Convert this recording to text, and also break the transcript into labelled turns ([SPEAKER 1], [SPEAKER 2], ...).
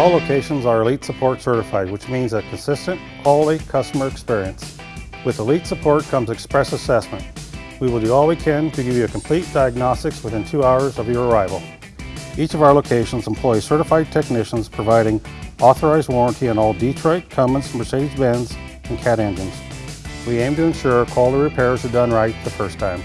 [SPEAKER 1] All locations are Elite Support certified, which means a consistent, quality customer experience. With Elite Support comes Express Assessment. We will do all we can to give you a complete diagnostics within two hours of your arrival. Each of our locations employs certified technicians providing authorized warranty on all Detroit, Cummins, Mercedes-Benz, and CAT engines. We aim to ensure quality repairs are done right the first time.